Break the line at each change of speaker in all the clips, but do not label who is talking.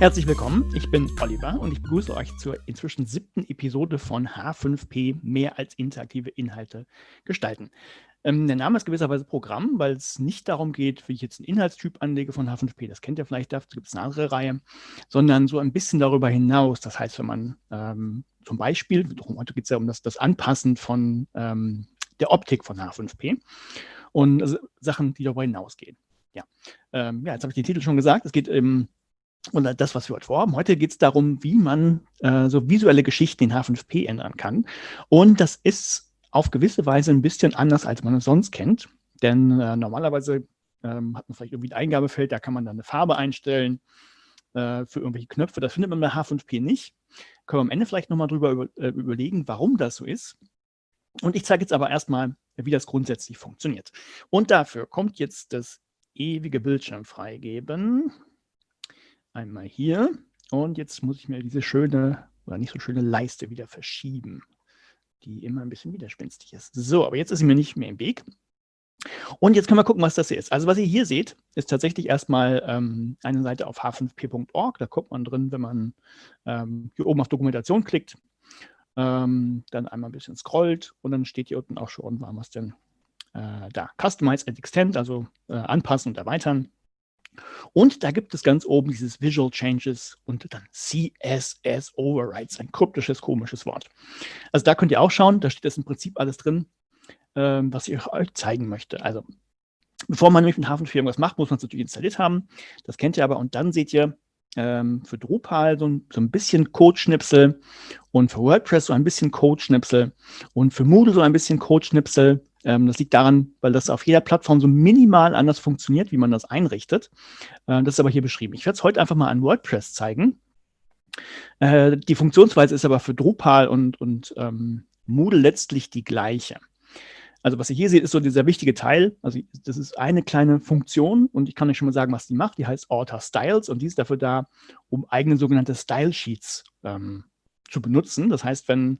Herzlich willkommen, ich bin Oliver und ich begrüße euch zur inzwischen siebten Episode von H5P mehr als interaktive Inhalte gestalten. Ähm, der Name ist gewisserweise Programm, weil es nicht darum geht, wie ich jetzt einen Inhaltstyp anlege von H5P, das kennt ihr vielleicht, dazu gibt es eine andere Reihe, sondern so ein bisschen darüber hinaus. Das heißt, wenn man ähm, zum Beispiel, heute geht es ja um das, das Anpassen von ähm, der Optik von H5P und also Sachen, die darüber hinausgehen. Ja, ähm, ja jetzt habe ich den Titel schon gesagt, es geht um und das, was wir heute vorhaben. Heute geht es darum, wie man äh, so visuelle Geschichten in H5P ändern kann. Und das ist auf gewisse Weise ein bisschen anders, als man es sonst kennt. Denn äh, normalerweise ähm, hat man vielleicht irgendwie ein Eingabefeld, da kann man dann eine Farbe einstellen äh, für irgendwelche Knöpfe. Das findet man bei H5P nicht. Können wir am Ende vielleicht nochmal drüber über, äh, überlegen, warum das so ist. Und ich zeige jetzt aber erstmal, wie das grundsätzlich funktioniert. Und dafür kommt jetzt das ewige Bildschirm freigeben. Einmal hier. Und jetzt muss ich mir diese schöne oder nicht so schöne Leiste wieder verschieben die immer ein bisschen widerspenstig ist. So, aber jetzt ist sie mir nicht mehr im Weg. Und jetzt können wir gucken, was das hier ist. Also was ihr hier seht, ist tatsächlich erstmal ähm, eine Seite auf h5p.org. Da kommt man drin, wenn man ähm, hier oben auf Dokumentation klickt, ähm, dann einmal ein bisschen scrollt und dann steht hier unten auch schon, war was denn äh, da. Customize and Extend, also äh, anpassen und erweitern. Und da gibt es ganz oben dieses Visual Changes und dann CSS Overrides, ein kryptisches, komisches Wort. Also da könnt ihr auch schauen, da steht das im Prinzip alles drin, ähm, was ich euch zeigen möchte. Also bevor man nämlich mit Hafen 4 irgendwas macht, muss man es natürlich installiert haben. Das kennt ihr aber. Und dann seht ihr ähm, für Drupal so ein, so ein bisschen Codeschnipsel und für WordPress so ein bisschen Codeschnipsel und für Moodle so ein bisschen Codeschnipsel das liegt daran, weil das auf jeder Plattform so minimal anders funktioniert, wie man das einrichtet. Äh, das ist aber hier beschrieben. Ich werde es heute einfach mal an WordPress zeigen. Äh, die Funktionsweise ist aber für Drupal und, und ähm, Moodle letztlich die gleiche. Also was ihr hier seht, ist so dieser wichtige Teil. Also das ist eine kleine Funktion und ich kann euch schon mal sagen, was die macht. Die heißt Alter Styles und die ist dafür da, um eigene sogenannte Style Sheets ähm, zu benutzen. Das heißt, wenn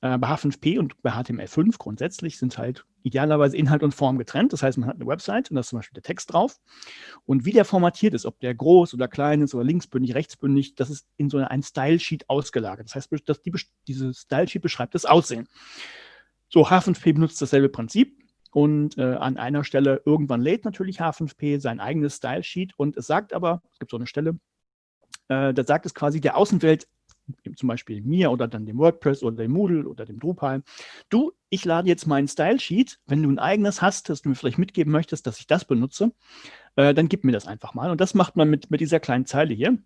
äh, bei H5P und bei HTML5 grundsätzlich sind halt idealerweise Inhalt und Form getrennt. Das heißt, man hat eine Website und da ist zum Beispiel der Text drauf. Und wie der formatiert ist, ob der groß oder klein ist oder linksbündig, rechtsbündig, das ist in so ein Style-Sheet ausgelagert. Das heißt, dass die, diese Style-Sheet beschreibt das Aussehen. So, H5P benutzt dasselbe Prinzip. Und äh, an einer Stelle irgendwann lädt natürlich H5P sein eigenes Style-Sheet und es sagt aber, es gibt so eine Stelle, äh, da sagt es quasi der Außenwelt, zum Beispiel mir oder dann dem WordPress oder dem Moodle oder dem Drupal, du, ich lade jetzt meinen Style Sheet, wenn du ein eigenes hast, das du mir vielleicht mitgeben möchtest, dass ich das benutze, äh, dann gib mir das einfach mal. Und das macht man mit, mit dieser kleinen Zeile hier.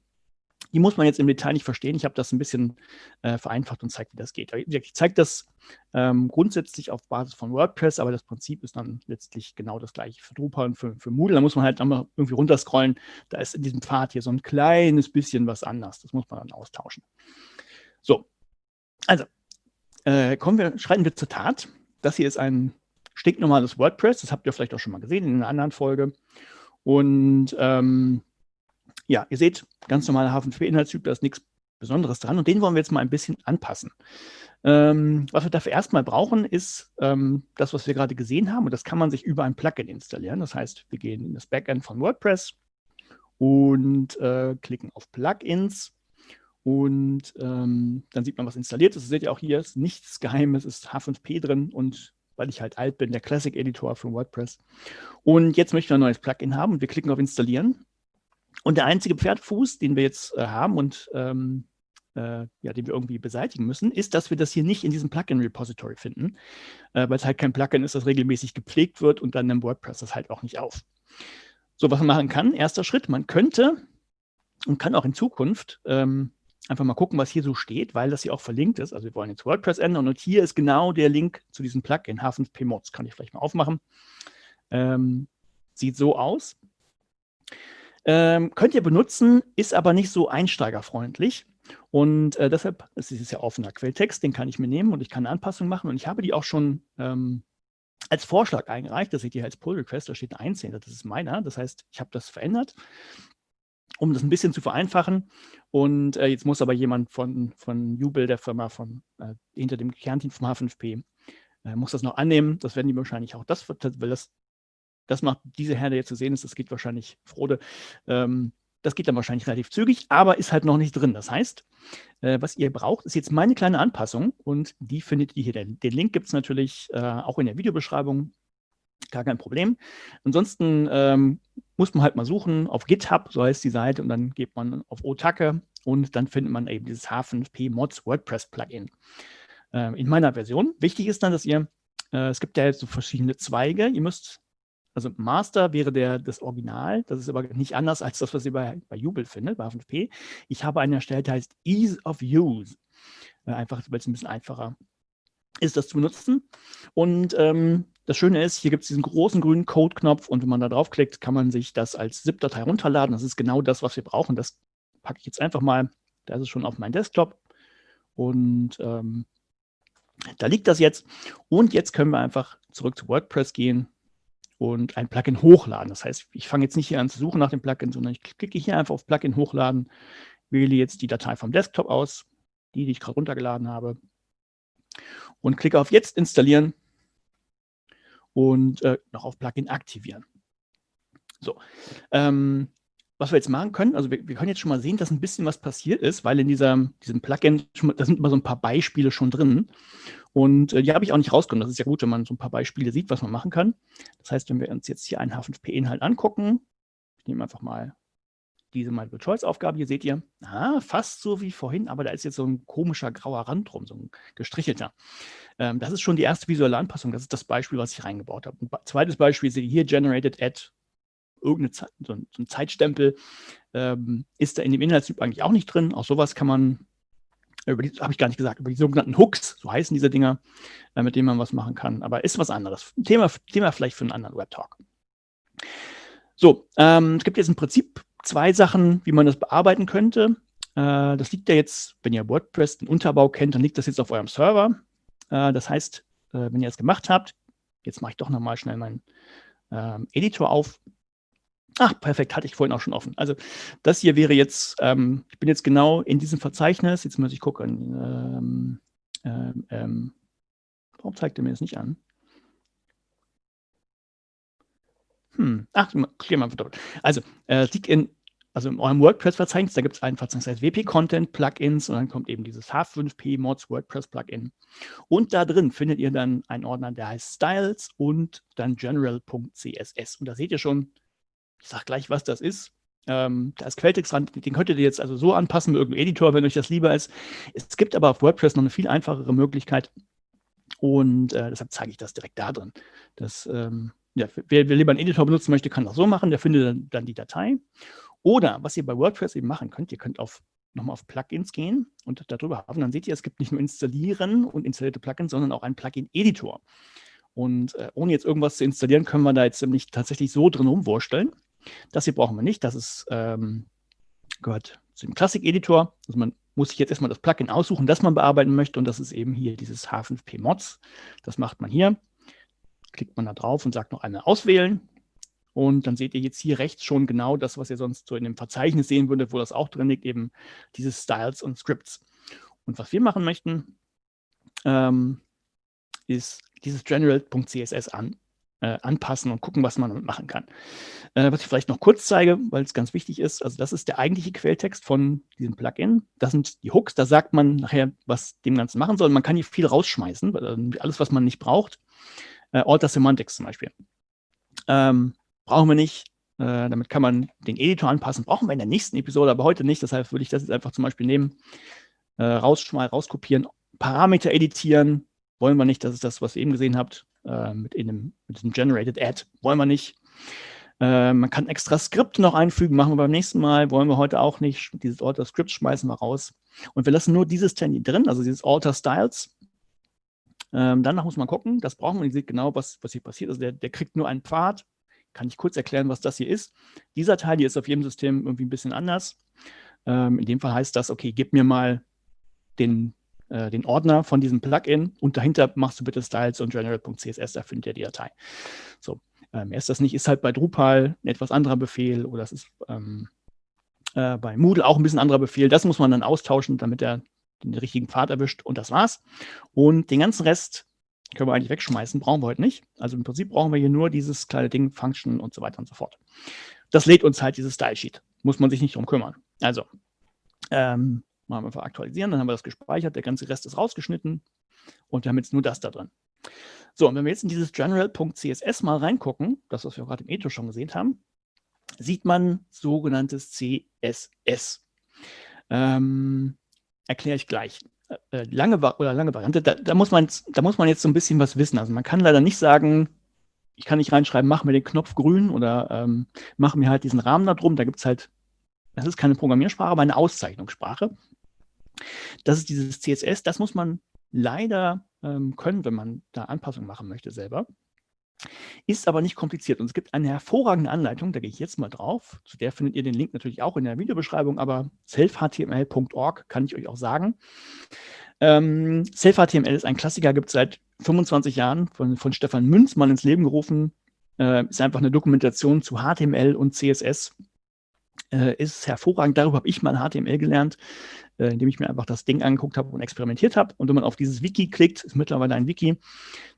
Die muss man jetzt im Detail nicht verstehen. Ich habe das ein bisschen äh, vereinfacht und zeigt, wie das geht. Ich zeige das ähm, grundsätzlich auf Basis von WordPress, aber das Prinzip ist dann letztlich genau das gleiche für Drupal und für, für Moodle. Da muss man halt einmal irgendwie runterscrollen. Da ist in diesem Pfad hier so ein kleines bisschen was anders. Das muss man dann austauschen. So, also äh, kommen wir, schreiten wir zur Tat. Das hier ist ein stinknormales WordPress. Das habt ihr vielleicht auch schon mal gesehen in einer anderen Folge. Und ähm, ja, ihr seht, ganz normaler H5P-Inhaltstyp, da ist nichts Besonderes dran und den wollen wir jetzt mal ein bisschen anpassen. Ähm, was wir dafür erstmal brauchen, ist ähm, das, was wir gerade gesehen haben und das kann man sich über ein Plugin installieren. Das heißt, wir gehen in das Backend von WordPress und äh, klicken auf Plugins und ähm, dann sieht man, was installiert ist. Das seht ihr auch hier, ist nichts Geheimes, ist H5P drin und weil ich halt alt bin, der Classic Editor für WordPress. Und jetzt möchten wir ein neues Plugin haben und wir klicken auf Installieren. Und der einzige Pferdfuß, den wir jetzt äh, haben und ähm, äh, ja, den wir irgendwie beseitigen müssen, ist, dass wir das hier nicht in diesem Plugin-Repository finden, äh, weil es halt kein Plugin ist, das regelmäßig gepflegt wird und dann im WordPress das halt auch nicht auf. So, was man machen kann, erster Schritt, man könnte und kann auch in Zukunft ähm, einfach mal gucken, was hier so steht, weil das hier auch verlinkt ist. Also wir wollen jetzt WordPress ändern und hier ist genau der Link zu diesem Plugin, H5P Mods. Kann ich vielleicht mal aufmachen. Ähm, sieht so aus. Ähm, könnt ihr benutzen, ist aber nicht so einsteigerfreundlich. Und äh, deshalb, es ist ja offener Quelltext, den kann ich mir nehmen und ich kann eine Anpassung machen. Und ich habe die auch schon ähm, als Vorschlag eingereicht. Das seht ihr als Pull Request, da steht ein 18. Das ist meiner. Das heißt, ich habe das verändert, um das ein bisschen zu vereinfachen. Und äh, jetzt muss aber jemand von, von Jubel, der Firma von, äh, hinter dem Kernteam vom H5P, äh, muss das noch annehmen. Das werden die wahrscheinlich auch, das, weil das das macht diese Herde jetzt zu sehen ist, das geht wahrscheinlich Frode. Ähm, Das geht dann wahrscheinlich relativ zügig, aber ist halt noch nicht drin. Das heißt, äh, was ihr braucht, ist jetzt meine kleine Anpassung und die findet ihr hier. Den, den Link gibt es natürlich äh, auch in der Videobeschreibung. Gar kein Problem. Ansonsten ähm, muss man halt mal suchen auf GitHub, so heißt die Seite, und dann geht man auf Otake und dann findet man eben dieses H5P Mods WordPress Plugin. Äh, in meiner Version. Wichtig ist dann, dass ihr, äh, es gibt ja jetzt so verschiedene Zweige. Ihr müsst also Master wäre der, das Original, das ist aber nicht anders als das, was ihr bei, bei Jubel findet, bei H5P. Ich habe einen erstellt, der heißt Ease of Use. Äh, einfach, weil es ein bisschen einfacher ist, das zu benutzen. Und ähm, das Schöne ist, hier gibt es diesen großen grünen Code-Knopf und wenn man da draufklickt, kann man sich das als ZIP-Datei runterladen. Das ist genau das, was wir brauchen. Das packe ich jetzt einfach mal, da ist es schon auf meinem Desktop. Und ähm, da liegt das jetzt. Und jetzt können wir einfach zurück zu WordPress gehen und ein Plugin hochladen. Das heißt, ich fange jetzt nicht hier an zu suchen nach dem Plugin, sondern ich klicke hier einfach auf Plugin hochladen, wähle jetzt die Datei vom Desktop aus, die, die ich gerade runtergeladen habe, und klicke auf Jetzt installieren und äh, noch auf Plugin aktivieren. So, ähm, was wir jetzt machen können, also wir, wir, können jetzt schon mal sehen, dass ein bisschen was passiert ist, weil in dieser, diesem Plugin, da sind immer so ein paar Beispiele schon drin. Und äh, die habe ich auch nicht rausgenommen. Das ist ja gut, wenn man so ein paar Beispiele sieht, was man machen kann. Das heißt, wenn wir uns jetzt hier einen H5P-Inhalt angucken, ich nehme einfach mal diese Multiple-Choice-Aufgabe, hier seht ihr, ah, fast so wie vorhin, aber da ist jetzt so ein komischer grauer Rand drum, so ein gestrichelter. Ähm, das ist schon die erste visuelle Anpassung, das ist das Beispiel, was ich reingebaut habe. Ein zweites Beispiel seht ihr hier, generated at irgendeine Zeit, so, ein, so ein Zeitstempel ähm, ist da in dem Inhaltstyp eigentlich auch nicht drin. Auch sowas kann man, über die habe ich gar nicht gesagt, über die sogenannten Hooks, so heißen diese Dinger, äh, mit denen man was machen kann. Aber ist was anderes. Thema, Thema vielleicht für einen anderen Web-Talk. So, ähm, es gibt jetzt im Prinzip zwei Sachen, wie man das bearbeiten könnte. Äh, das liegt ja jetzt, wenn ihr WordPress, den Unterbau kennt, dann liegt das jetzt auf eurem Server. Äh, das heißt, äh, wenn ihr es gemacht habt, jetzt mache ich doch nochmal schnell meinen ähm, Editor auf, Ach, perfekt, hatte ich vorhin auch schon offen. Also das hier wäre jetzt, ähm, ich bin jetzt genau in diesem Verzeichnis, jetzt muss ich gucken, ähm, ähm, ähm warum zeigt er mir das nicht an? Hm, ach, klären wir einfach doppelt. Also, äh, liegt in, also in eurem WordPress-Verzeichnis, da gibt es ein Verzeichnis, das heißt WP-Content, Plugins und dann kommt eben dieses H5P Mods WordPress Plugin. Und da drin findet ihr dann einen Ordner, der heißt Styles und dann general.css. Und da seht ihr schon, ich sage gleich, was das ist. Ähm, da ist Quelltext dran, den könntet ihr jetzt also so anpassen mit irgendeinem Editor, wenn euch das lieber ist. Es gibt aber auf WordPress noch eine viel einfachere Möglichkeit und äh, deshalb zeige ich das direkt da drin. Das, ähm, ja, wer, wer, lieber einen Editor benutzen möchte, kann das so machen, der findet dann, dann die Datei. Oder was ihr bei WordPress eben machen könnt, ihr könnt auf nochmal auf Plugins gehen und darüber haben. Dann seht ihr, es gibt nicht nur installieren und installierte Plugins, sondern auch einen Plugin-Editor. Und äh, ohne jetzt irgendwas zu installieren, können wir da jetzt nämlich tatsächlich so drin rumwursteln. Das hier brauchen wir nicht. Das ist, ähm, gehört zu dem Classic-Editor. Also man muss sich jetzt erstmal das Plugin aussuchen, das man bearbeiten möchte. Und das ist eben hier dieses H5P Mods. Das macht man hier. Klickt man da drauf und sagt noch einmal auswählen. Und dann seht ihr jetzt hier rechts schon genau das, was ihr sonst so in dem Verzeichnis sehen würdet, wo das auch drin liegt, eben diese Styles und Scripts. Und was wir machen möchten, ähm, ist dieses general.css an, äh, anpassen und gucken, was man damit machen kann. Äh, was ich vielleicht noch kurz zeige, weil es ganz wichtig ist, also das ist der eigentliche Quelltext von diesem Plugin. Das sind die Hooks, da sagt man nachher, was dem Ganzen machen soll. Man kann hier viel rausschmeißen, äh, alles, was man nicht braucht. Äh, Alter Semantics zum Beispiel. Ähm, brauchen wir nicht. Äh, damit kann man den Editor anpassen. Brauchen wir in der nächsten Episode, aber heute nicht. Deshalb würde ich das jetzt einfach zum Beispiel nehmen, äh, rauskopieren, Parameter editieren, wollen wir nicht, das ist das, was ihr eben gesehen habt, äh, mit, in dem, mit diesem Generated Add, wollen wir nicht. Äh, man kann extra Skripte noch einfügen, machen wir beim nächsten Mal, wollen wir heute auch nicht. Dieses Alter Script schmeißen wir raus. Und wir lassen nur dieses Tandy drin, also dieses Alter Styles. Ähm, danach muss man gucken, das brauchen wir, ihr seht genau, was, was hier passiert. Also der, der kriegt nur einen Pfad. Kann ich kurz erklären, was das hier ist. Dieser Teil hier ist auf jedem System irgendwie ein bisschen anders. Ähm, in dem Fall heißt das, okay, gib mir mal den äh, den Ordner von diesem Plugin und dahinter machst du bitte Styles und general.css, da findet ihr die Datei. So, ähm, ist das nicht, ist halt bei Drupal ein etwas anderer Befehl oder es ist ähm, äh, bei Moodle auch ein bisschen anderer Befehl. Das muss man dann austauschen, damit er den richtigen Pfad erwischt und das war's. Und den ganzen Rest können wir eigentlich wegschmeißen, brauchen wir heute nicht. Also im Prinzip brauchen wir hier nur dieses kleine Ding, Function und so weiter und so fort. Das lädt uns halt dieses Style Sheet. muss man sich nicht drum kümmern. Also, ähm, machen wir einfach aktualisieren, dann haben wir das gespeichert, der ganze Rest ist rausgeschnitten und wir haben jetzt nur das da drin. So, und wenn wir jetzt in dieses general.css mal reingucken, das, was wir gerade im Etho schon gesehen haben, sieht man sogenanntes CSS. Ähm, Erkläre ich gleich. Äh, lange oder lange Variante, da, da, muss man, da muss man jetzt so ein bisschen was wissen. Also man kann leider nicht sagen, ich kann nicht reinschreiben, mach mir den Knopf grün oder ähm, mach mir halt diesen Rahmen da drum. Da gibt es halt, das ist keine Programmiersprache, aber eine Auszeichnungssprache. Das ist dieses CSS, das muss man leider ähm, können, wenn man da Anpassungen machen möchte selber. Ist aber nicht kompliziert und es gibt eine hervorragende Anleitung, da gehe ich jetzt mal drauf. Zu der findet ihr den Link natürlich auch in der Videobeschreibung, aber selfhtml.org kann ich euch auch sagen. Ähm, SelfHTML ist ein Klassiker, gibt es seit 25 Jahren von, von Stefan Münzmann ins Leben gerufen. Äh, ist einfach eine Dokumentation zu HTML und CSS. Äh, ist hervorragend. Darüber habe ich mal HTML gelernt, äh, indem ich mir einfach das Ding angeguckt habe und experimentiert habe. Und wenn man auf dieses Wiki klickt, ist mittlerweile ein Wiki,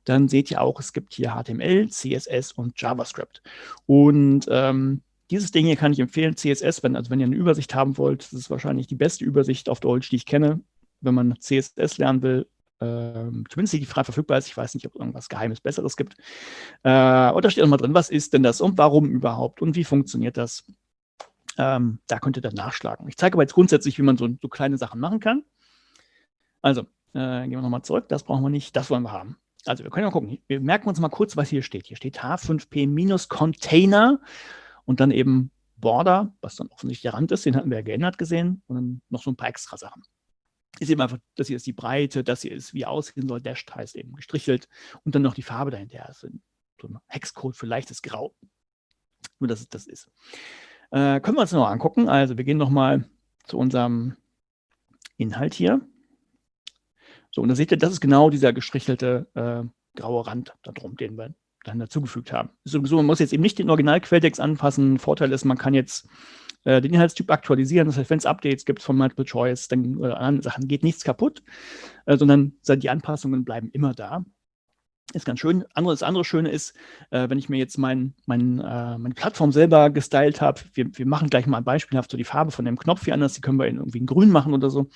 dann seht ihr auch, es gibt hier HTML, CSS und JavaScript. Und ähm, dieses Ding hier kann ich empfehlen, CSS, wenn, also wenn ihr eine Übersicht haben wollt, das ist wahrscheinlich die beste Übersicht auf Deutsch, die ich kenne, wenn man CSS lernen will, ähm, zumindest die frei verfügbar ist. Ich weiß nicht, ob es irgendwas Geheimes Besseres gibt. Äh, und da steht auch mal drin, was ist denn das und warum überhaupt und wie funktioniert das. Ähm, da könnt ihr dann nachschlagen. Ich zeige aber jetzt grundsätzlich, wie man so, so kleine Sachen machen kann. Also, äh, gehen wir nochmal zurück. Das brauchen wir nicht, das wollen wir haben. Also, wir können mal gucken. Wir merken uns mal kurz, was hier steht. Hier steht H5P-Container und dann eben Border, was dann offensichtlich der Rand ist. Den hatten wir ja geändert gesehen. Und dann noch so ein paar extra Sachen ist eben einfach, das hier ist die Breite, das hier ist, wie aussehen soll, Dashed heißt eben gestrichelt und dann noch die Farbe dahinter. Also so ein Hexcode für leichtes Grau. Nur, dass es das ist. Äh, können wir uns noch angucken. Also wir gehen nochmal zu unserem Inhalt hier. So, und da seht ihr, das ist genau dieser gestrichelte äh, graue Rand da drum, den wir dann dazugefügt haben. Sowieso, man muss jetzt eben nicht den Original-Quelltext anpassen. Vorteil ist, man kann jetzt äh, den Inhaltstyp aktualisieren. Das heißt, wenn es Updates gibt von Multiple Choice, dann oder anderen Sachen geht nichts kaputt, äh, sondern die Anpassungen bleiben immer da. Ist ganz schön. Andere, das andere Schöne ist, äh, wenn ich mir jetzt mein, mein, äh, meine Plattform selber gestylt habe, wir, wir machen gleich mal beispielhaft so die Farbe von dem Knopf hier anders, die können wir in irgendwie in grün machen oder so.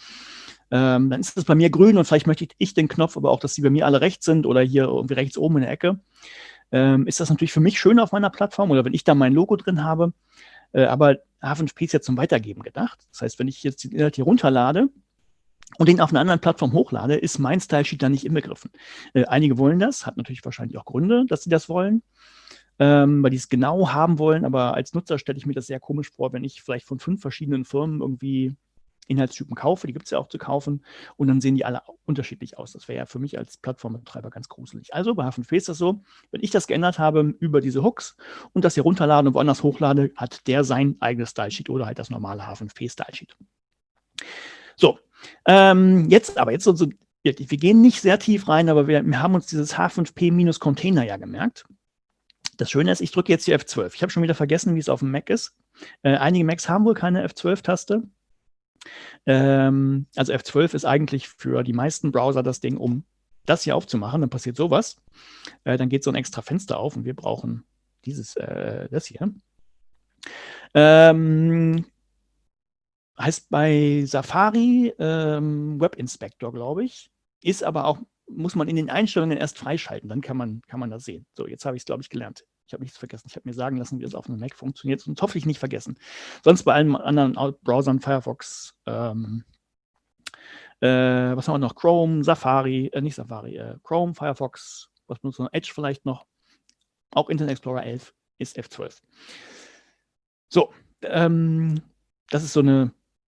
Ähm, dann ist das bei mir grün und vielleicht möchte ich den Knopf, aber auch, dass die bei mir alle rechts sind oder hier irgendwie rechts oben in der Ecke. Ähm, ist das natürlich für mich schön auf meiner Plattform oder wenn ich da mein Logo drin habe. Äh, aber H5P ist ja zum Weitergeben gedacht. Das heißt, wenn ich jetzt den Inhalt hier runterlade und den auf einer anderen Plattform hochlade, ist mein Style-Sheet da nicht inbegriffen. Äh, einige wollen das, hat natürlich wahrscheinlich auch Gründe, dass sie das wollen, ähm, weil die es genau haben wollen, aber als Nutzer stelle ich mir das sehr komisch vor, wenn ich vielleicht von fünf verschiedenen Firmen irgendwie Inhaltstypen kaufe, die gibt es ja auch zu kaufen, und dann sehen die alle unterschiedlich aus. Das wäre ja für mich als Plattformbetreiber ganz gruselig. Also bei H5P ist das so, wenn ich das geändert habe über diese Hooks und das hier runterlade und woanders hochlade, hat der sein eigenes Stylesheet oder halt das normale H5P Stylesheet. So, ähm, jetzt aber, jetzt so, so, wir gehen nicht sehr tief rein, aber wir, wir haben uns dieses H5P-Container ja gemerkt. Das Schöne ist, ich drücke jetzt die F12. Ich habe schon wieder vergessen, wie es auf dem Mac ist. Äh, einige Macs haben wohl keine F12-Taste. Ähm, also F12 ist eigentlich für die meisten Browser das Ding, um das hier aufzumachen. Dann passiert sowas. Äh, dann geht so ein extra Fenster auf und wir brauchen dieses, äh, das hier. Ähm, heißt bei Safari ähm, Web Inspector, glaube ich. Ist aber auch, muss man in den Einstellungen erst freischalten, dann kann man, kann man das sehen. So, jetzt habe ich es, glaube ich, gelernt. Ich habe nichts vergessen. Ich habe mir sagen lassen, wie es auf einem Mac funktioniert. Und hoffe ich nicht vergessen. Sonst bei allen anderen Browsern, Firefox, ähm, äh, was haben wir noch? Chrome, Safari, äh, nicht Safari, äh, Chrome, Firefox, was benutzt man? Edge vielleicht noch. Auch Internet Explorer 11 ist F12. So, ähm, das ist so eine,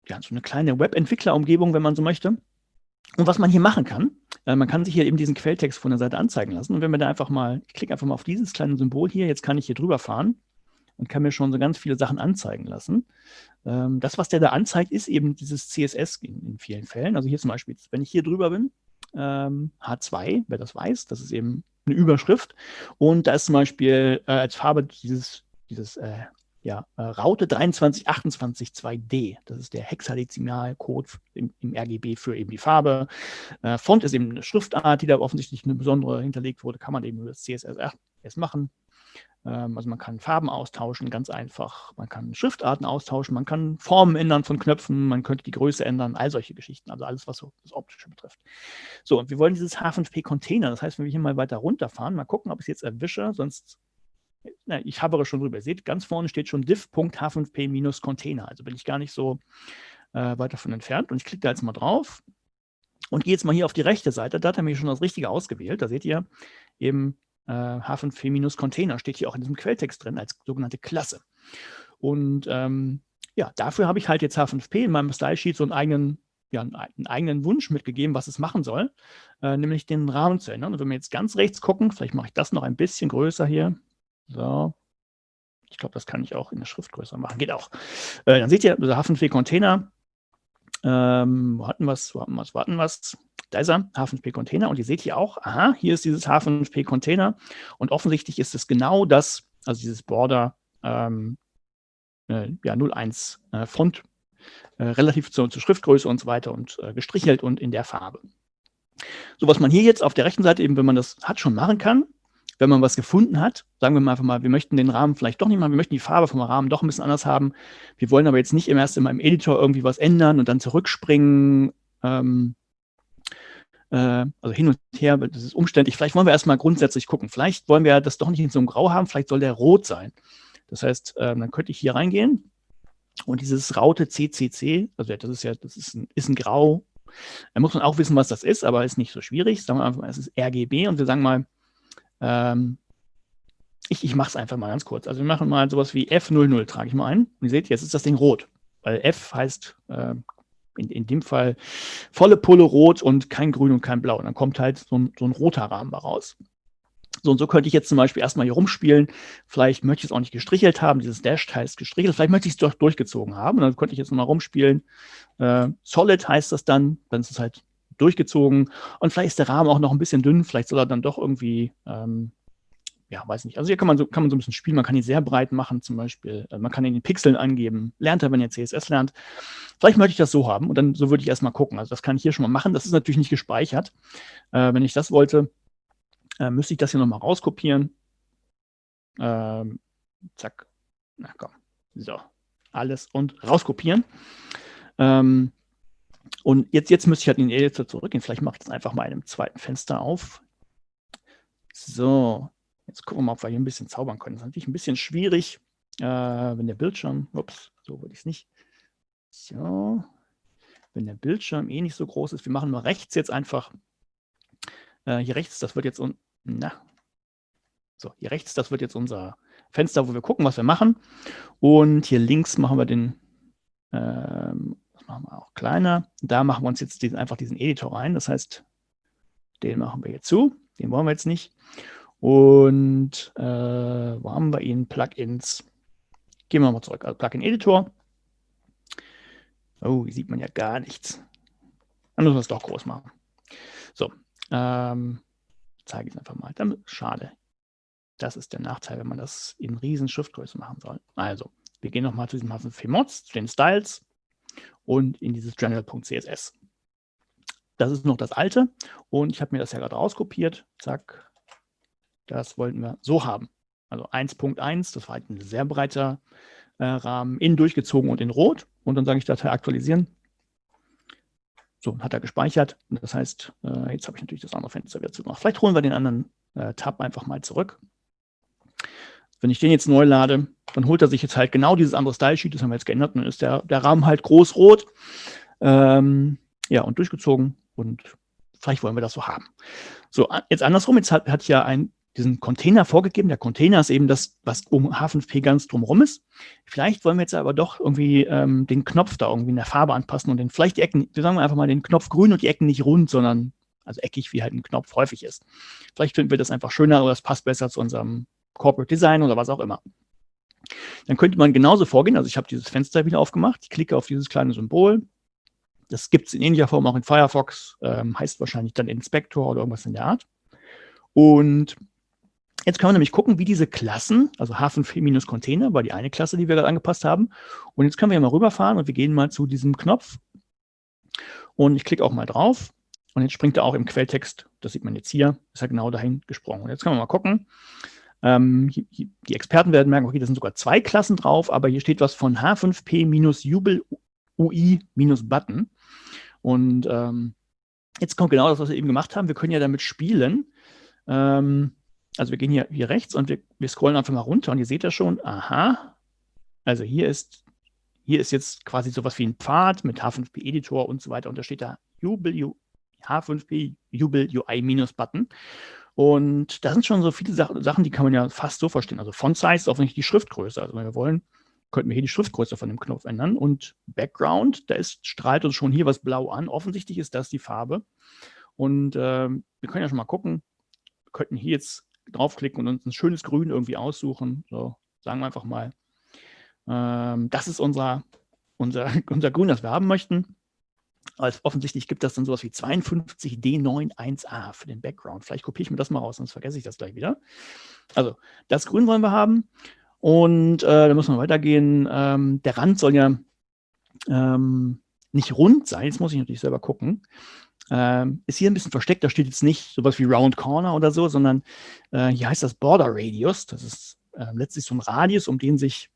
ja, so eine kleine Webentwicklerumgebung, wenn man so möchte. Und was man hier machen kann, äh, man kann sich hier eben diesen Quelltext von der Seite anzeigen lassen. Und wenn wir da einfach mal, ich klicke einfach mal auf dieses kleine Symbol hier, jetzt kann ich hier drüber fahren und kann mir schon so ganz viele Sachen anzeigen lassen. Ähm, das, was der da anzeigt, ist eben dieses CSS in, in, vielen Fällen. Also hier zum Beispiel, wenn ich hier drüber bin, ähm, H2, wer das weiß, das ist eben eine Überschrift. Und da ist zum Beispiel äh, als Farbe dieses, dieses äh, ja, äh, Raute 23282d. Das ist der Hexadezimalcode im, im, RGB für eben die Farbe. Äh, Font ist eben eine Schriftart, die da offensichtlich eine besondere hinterlegt wurde. Kann man eben über das CSS machen. Ähm, also man kann Farben austauschen, ganz einfach. Man kann Schriftarten austauschen, man kann Formen ändern von Knöpfen, man könnte die Größe ändern, all solche Geschichten. Also alles, was so das Optische betrifft. So, und wir wollen dieses H5P-Container. Das heißt, wenn wir hier mal weiter runterfahren, mal gucken, ob ich es jetzt erwische, sonst na, ich habere schon drüber. Ihr seht, ganz vorne steht schon diff.h5p-container. Also bin ich gar nicht so äh, weit davon entfernt. Und ich klicke da jetzt mal drauf und gehe jetzt mal hier auf die rechte Seite. Da hat er mir schon das Richtige ausgewählt. Da seht ihr eben äh, H5p-Container steht hier auch in diesem Quelltext drin als sogenannte Klasse. Und ähm, ja, dafür habe ich halt jetzt H5p in meinem Style Sheet so einen eigenen, ja, einen eigenen Wunsch mitgegeben, was es machen soll, äh, nämlich den Rahmen zu ändern. Und wenn wir jetzt ganz rechts gucken, vielleicht mache ich das noch ein bisschen größer hier. So. Ich glaube, das kann ich auch in der Schrift größer machen. Geht auch. Äh, dann seht ihr, der H5p-Container, ähm, wo hatten wir es, wo hatten wir es, wo hatten wir es? Da ist er, H5P-Container. Und ihr seht hier auch, aha, hier ist dieses H5P-Container. Und offensichtlich ist es genau das, also dieses Border ähm, äh, ja, 01 äh, Font, äh, relativ zur, zur, Schriftgröße und so weiter und äh, gestrichelt und in der Farbe. So, was man hier jetzt auf der rechten Seite eben, wenn man das hat, schon machen kann, wenn man was gefunden hat, sagen wir mal einfach mal, wir möchten den Rahmen vielleicht doch nicht machen, wir möchten die Farbe vom Rahmen doch ein bisschen anders haben. Wir wollen aber jetzt nicht im erst in meinem Editor irgendwie was ändern und dann zurückspringen. Ähm, äh, also hin und her, das ist umständlich. Vielleicht wollen wir erstmal grundsätzlich gucken. Vielleicht wollen wir das doch nicht in so einem Grau haben, vielleicht soll der rot sein. Das heißt, äh, dann könnte ich hier reingehen und dieses Raute CCC, also das ist ja, das ist ein, ist ein Grau. Da muss man auch wissen, was das ist, aber ist nicht so schwierig. Sagen wir einfach mal, es ist RGB und wir sagen mal, ähm, ich, ich mache es einfach mal ganz kurz. Also wir machen mal sowas wie F00, trage ich mal ein. Und ihr seht, jetzt ist das Ding rot, weil F heißt äh, in, in dem Fall volle Pulle rot und kein grün und kein blau. Und dann kommt halt so ein, so ein roter Rahmen raus. So und so könnte ich jetzt zum Beispiel erstmal hier rumspielen. Vielleicht möchte ich es auch nicht gestrichelt haben. Dieses Dash heißt gestrichelt. Vielleicht möchte ich es doch durchgezogen haben. Und dann könnte ich jetzt nochmal rumspielen. Äh, Solid heißt das dann. Dann ist es halt durchgezogen. Und vielleicht ist der Rahmen auch noch ein bisschen dünn. Vielleicht soll er dann doch irgendwie ähm, ja, weiß nicht. Also hier kann man, so, kann man so ein bisschen spielen. Man kann ihn sehr breit machen, zum Beispiel. Äh, man kann ihn in Pixeln angeben. Lernt er, wenn ihr CSS lernt. Vielleicht möchte ich das so haben und dann so würde ich erstmal gucken. Also das kann ich hier schon mal machen. Das ist natürlich nicht gespeichert. Äh, wenn ich das wollte, äh, müsste ich das hier nochmal rauskopieren. Ähm, zack. Na komm. So. Alles und rauskopieren. Ähm, und jetzt, jetzt müsste ich halt in den Editor zurückgehen. Vielleicht mache ich das einfach mal in einem zweiten Fenster auf. So, Jetzt gucken wir mal, ob wir hier ein bisschen zaubern können. Das ist natürlich ein bisschen schwierig, äh, wenn der Bildschirm, ups, so würde ich es nicht. So, wenn der Bildschirm eh nicht so groß ist. Wir machen mal rechts jetzt einfach, äh, hier rechts, das wird jetzt, na, so, hier rechts, das wird jetzt unser Fenster, wo wir gucken, was wir machen. Und hier links machen wir den, ähm, machen wir auch kleiner. Da machen wir uns jetzt diesen, einfach diesen Editor rein. Das heißt, den machen wir jetzt zu. Den wollen wir jetzt nicht. Und äh, wo haben wir ihn? Plugins. Gehen wir mal zurück. Also Plugin-Editor. Oh, hier sieht man ja gar nichts. Dann müssen wir es doch groß machen. So, ähm, zeige ich es einfach mal. Dann, schade. Das ist der Nachteil, wenn man das in riesen Schriftgröße machen soll. Also, wir gehen nochmal zu diesem H5P Mods, zu den Styles und in dieses general.css. Das ist noch das alte und ich habe mir das ja gerade rauskopiert. Zack, das wollten wir so haben. Also 1.1, das war halt ein sehr breiter äh, Rahmen, in durchgezogen und in rot. Und dann sage ich Datei aktualisieren. So, hat er gespeichert. Das heißt, äh, jetzt habe ich natürlich das andere Fenster wieder zugemacht. Vielleicht holen wir den anderen äh, Tab einfach mal zurück. Wenn ich den jetzt neu lade, dann holt er sich jetzt halt genau dieses andere Style-Sheet, das haben wir jetzt geändert, und dann ist der, der Rahmen halt groß-rot. Ähm, ja, und durchgezogen und vielleicht wollen wir das so haben. So, jetzt andersrum, jetzt hat, hat ja ein diesen Container vorgegeben. Der Container ist eben das, was um H5P ganz drumherum ist. Vielleicht wollen wir jetzt aber doch irgendwie ähm, den Knopf da irgendwie in der Farbe anpassen und den vielleicht die Ecken, wir sagen einfach mal den Knopf grün und die Ecken nicht rund, sondern also eckig, wie halt ein Knopf häufig ist. Vielleicht finden wir das einfach schöner oder das passt besser zu unserem Corporate Design oder was auch immer. Dann könnte man genauso vorgehen. Also ich habe dieses Fenster wieder aufgemacht. Ich klicke auf dieses kleine Symbol. Das gibt es in ähnlicher Form auch in Firefox. Ähm, heißt wahrscheinlich dann Inspector oder irgendwas in der Art. Und Jetzt können wir nämlich gucken, wie diese Klassen, also H5P-Container war die eine Klasse, die wir gerade angepasst haben. Und jetzt können wir mal rüberfahren und wir gehen mal zu diesem Knopf. Und ich klicke auch mal drauf. Und jetzt springt er auch im Quelltext, das sieht man jetzt hier, ist er genau dahin gesprungen. Und jetzt können wir mal gucken. Ähm, die Experten werden merken, okay, da sind sogar zwei Klassen drauf, aber hier steht was von H5P-Jubel UI-Button. Und ähm, jetzt kommt genau das, was wir eben gemacht haben. Wir können ja damit spielen. Ähm, also wir gehen hier, hier rechts und wir, wir scrollen einfach mal runter und ihr seht ja schon, aha, also hier ist, hier ist jetzt quasi sowas wie ein Pfad mit H5P-Editor und so weiter und da steht da Jubel, H5P Jubel UI-Button. Und da sind schon so viele Sachen, die kann man ja fast so verstehen. Also Font Size ist offensichtlich die Schriftgröße. Also wenn wir wollen, könnten wir hier die Schriftgröße von dem Knopf ändern. Und Background, da ist, strahlt uns schon hier was blau an. Offensichtlich ist das die Farbe. Und äh, wir können ja schon mal gucken. Wir könnten hier jetzt draufklicken und uns ein schönes Grün irgendwie aussuchen. So, sagen wir einfach mal. Ähm, das ist unser, unser, unser Grün, das wir haben möchten. Also offensichtlich gibt das dann sowas wie 52D91A für den Background. Vielleicht kopiere ich mir das mal raus, sonst vergesse ich das gleich wieder. Also das Grün wollen wir haben. Und äh, da müssen wir weitergehen. Ähm, der Rand soll ja ähm, nicht rund sein. Jetzt muss ich natürlich selber gucken. Ähm, ist hier ein bisschen versteckt. Da steht jetzt nicht sowas wie Round Corner oder so, sondern äh, hier heißt das Border Radius. Das ist äh, letztlich so ein Radius, um den sich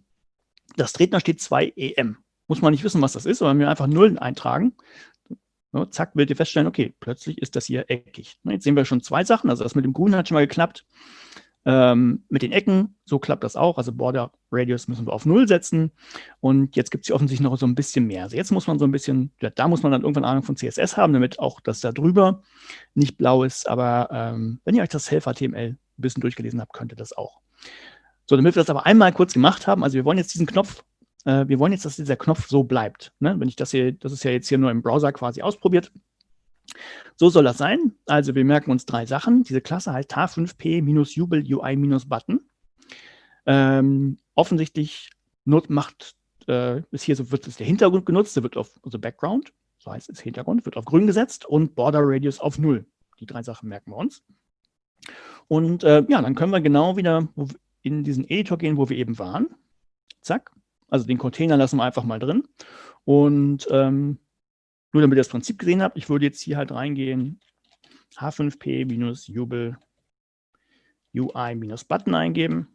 das Tretner steht 2 EM. Muss man nicht wissen, was das ist, aber wir einfach Nullen eintragen. So, zack, werdet ihr feststellen, okay, plötzlich ist das hier eckig. Jetzt sehen wir schon zwei Sachen. Also das mit dem Grün hat schon mal geklappt. Ähm, mit den Ecken, so klappt das auch. Also Border Radius müssen wir auf Null setzen. Und jetzt gibt es hier offensichtlich noch so ein bisschen mehr. Also jetzt muss man so ein bisschen, ja, da muss man dann irgendwann Ahnung von CSS haben, damit auch das da drüber nicht blau ist. Aber ähm, wenn ihr euch das Helfer-HTML ein bisschen durchgelesen habt, könnt ihr das auch. So, damit wir das aber einmal kurz gemacht haben, also wir wollen jetzt diesen Knopf äh, wir wollen jetzt, dass dieser Knopf so bleibt. Ne? Wenn ich das hier, das ist ja jetzt hier nur im Browser quasi ausprobiert. So soll das sein. Also wir merken uns drei Sachen. Diese Klasse heißt H5P-Jubel UI-Button. Ähm, offensichtlich macht, äh, ist hier so wird es der Hintergrund genutzt, der wird auf, also Background, so heißt es Hintergrund, wird auf grün gesetzt und Border Radius auf null. Die drei Sachen merken wir uns. Und äh, ja, dann können wir genau wieder in diesen Editor gehen, wo wir eben waren. Zack. Also den Container lassen wir einfach mal drin. Und ähm, nur damit ihr das Prinzip gesehen habt, ich würde jetzt hier halt reingehen, h5p-jubel UI-Button eingeben.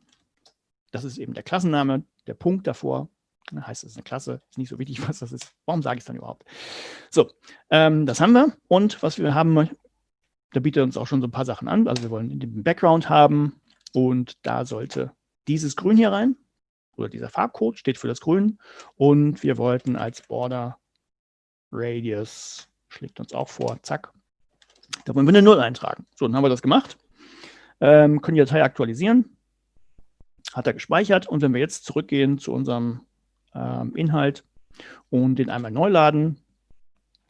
Das ist eben der Klassenname, der Punkt davor. Heißt, es ist eine Klasse, ist nicht so wichtig, was das ist. Warum sage ich es dann überhaupt? So, ähm, das haben wir. Und was wir haben, da bietet uns auch schon so ein paar Sachen an. Also wir wollen den Background haben und da sollte dieses Grün hier rein oder dieser Farbcode steht für das Grün. Und wir wollten als Border Radius, schlägt uns auch vor, zack, da wollen wir eine 0 eintragen. So, dann haben wir das gemacht, ähm, können die Datei aktualisieren, hat er gespeichert. Und wenn wir jetzt zurückgehen zu unserem ähm, Inhalt und den einmal neu laden,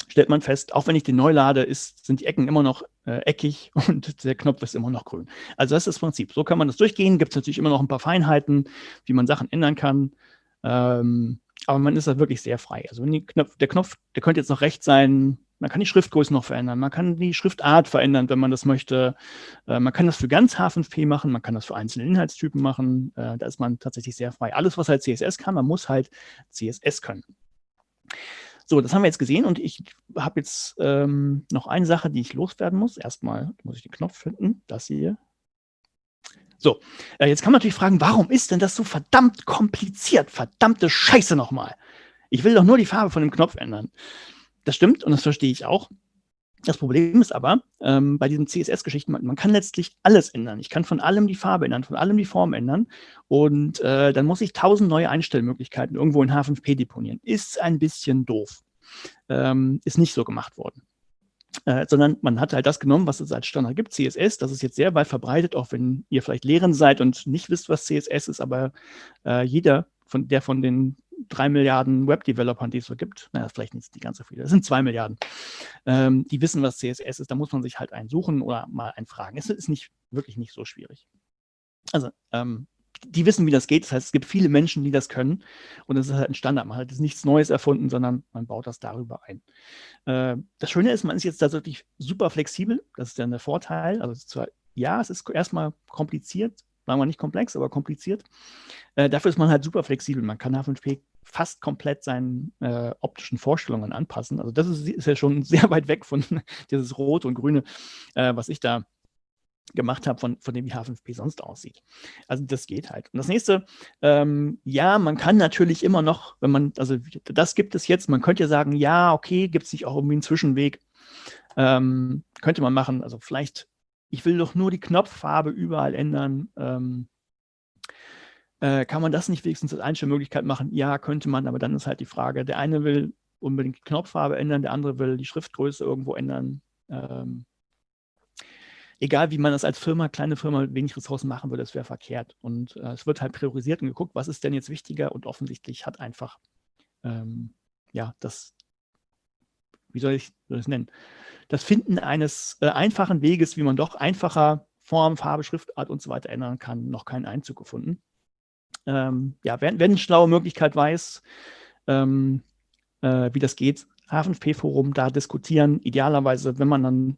stellt man fest, auch wenn ich den neu lade, ist, sind die Ecken immer noch äh, eckig und der Knopf ist immer noch grün. Also das ist das Prinzip. So kann man das durchgehen. Gibt es natürlich immer noch ein paar Feinheiten, wie man Sachen ändern kann. Ähm, aber man ist da wirklich sehr frei. Also Knopf, der Knopf, der könnte jetzt noch rechts sein, man kann die Schriftgröße noch verändern, man kann die Schriftart verändern, wenn man das möchte. Äh, man kann das für ganz H5P machen, man kann das für einzelne Inhaltstypen machen. Äh, da ist man tatsächlich sehr frei. Alles, was halt CSS kann, man muss halt CSS können. So, das haben wir jetzt gesehen und ich habe jetzt ähm, noch eine Sache, die ich loswerden muss. Erstmal muss ich den Knopf finden, das hier. So, äh, jetzt kann man natürlich fragen, warum ist denn das so verdammt kompliziert? Verdammte Scheiße nochmal. Ich will doch nur die Farbe von dem Knopf ändern. Das stimmt und das verstehe ich auch. Das Problem ist aber, ähm, bei diesen CSS-Geschichten, man, man, kann letztlich alles ändern. Ich kann von allem die Farbe ändern, von allem die Form ändern. Und äh, dann muss ich tausend neue Einstellmöglichkeiten irgendwo in H5P deponieren. Ist ein bisschen doof. Ähm, ist nicht so gemacht worden. Äh, sondern man hat halt das genommen, was es als Standard gibt, CSS. Das ist jetzt sehr weit verbreitet, auch wenn ihr vielleicht Lehrend seid und nicht wisst, was CSS ist, aber äh, jeder, von, der von den drei Milliarden Web-Developern, die es so gibt, naja, vielleicht nicht die ganz so viele, das sind zwei Milliarden, ähm, die wissen, was CSS ist, da muss man sich halt einen suchen oder mal einen fragen. Es ist nicht, wirklich nicht so schwierig. Also, ähm, die wissen, wie das geht. Das heißt, es gibt viele Menschen, die das können. Und das ist halt ein Standard. Man hat jetzt nichts Neues erfunden, sondern man baut das darüber ein. Äh, das Schöne ist, man ist jetzt da wirklich super flexibel. Das ist dann der Vorteil. Also zwar, ja, es ist erstmal kompliziert, sagen wir nicht komplex, aber kompliziert. Äh, dafür ist man halt super flexibel. Man kann H5P fast komplett seinen äh, optischen Vorstellungen anpassen. Also das ist, ist, ja schon sehr weit weg von dieses Rot und Grüne, äh, was ich da gemacht habe, von, von dem wie H5P sonst aussieht. Also das geht halt. Und das nächste, ähm, ja, man kann natürlich immer noch, wenn man, also das gibt es jetzt, man könnte ja sagen, ja, okay, gibt es nicht auch irgendwie einen Zwischenweg, ähm, könnte man machen, also vielleicht, ich will doch nur die Knopffarbe überall ändern, ähm, äh, kann man das nicht wenigstens als Einstellmöglichkeit machen? Ja, könnte man, aber dann ist halt die Frage, der eine will unbedingt die Knopffarbe ändern, der andere will die Schriftgröße irgendwo ändern. Ähm, egal wie man das als Firma, kleine Firma, wenig Ressourcen machen würde, es wäre verkehrt. Und äh, es wird halt priorisiert und geguckt, was ist denn jetzt wichtiger und offensichtlich hat einfach, ähm, ja, das, wie soll ich das nennen, das Finden eines äh, einfachen Weges, wie man doch einfacher Form, Farbe, Schriftart und so weiter ändern kann, noch keinen Einzug gefunden. Ähm, ja, wer, wer eine schlaue Möglichkeit weiß, ähm, äh, wie das geht, H5P-Forum da diskutieren. Idealerweise, wenn man dann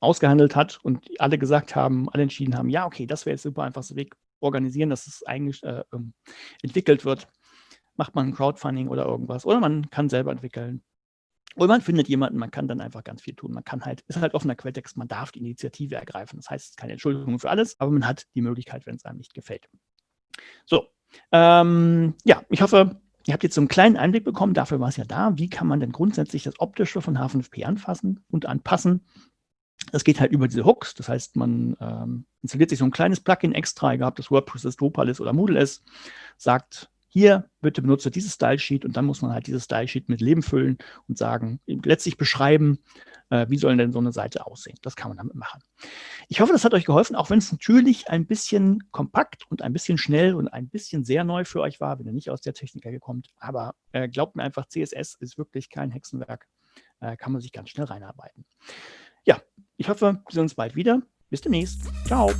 ausgehandelt hat und alle gesagt haben, alle entschieden haben, ja, okay, das wäre jetzt super einfachster Weg, organisieren, dass es eigentlich äh, ähm, entwickelt wird. Macht man ein Crowdfunding oder irgendwas. Oder man kann selber entwickeln. Oder man findet jemanden, man kann dann einfach ganz viel tun. Man kann halt, ist halt offener Quelltext, man darf die Initiative ergreifen. Das heißt, es ist keine Entschuldigung für alles, aber man hat die Möglichkeit, wenn es einem nicht gefällt. So, ähm, ja, ich hoffe, ihr habt jetzt so einen kleinen Einblick bekommen, dafür war es ja da. Wie kann man denn grundsätzlich das Optische von H5P anfassen und anpassen? Das geht halt über diese Hooks, das heißt, man ähm, installiert sich so ein kleines Plugin extra, egal ob das WordPress ist, Drupal ist oder Moodle ist, sagt, hier bitte benutze dieses Style-Sheet und dann muss man halt dieses Style-Sheet mit Leben füllen und sagen, letztlich beschreiben, äh, wie soll denn so eine Seite aussehen. Das kann man damit machen. Ich hoffe, das hat euch geholfen, auch wenn es natürlich ein bisschen kompakt und ein bisschen schnell und ein bisschen sehr neu für euch war, wenn ihr nicht aus der Technik kommt. Aber äh, glaubt mir einfach, CSS ist wirklich kein Hexenwerk. Äh, kann man sich ganz schnell reinarbeiten. Ja, ich hoffe, wir sehen uns bald wieder. Bis demnächst. Ciao.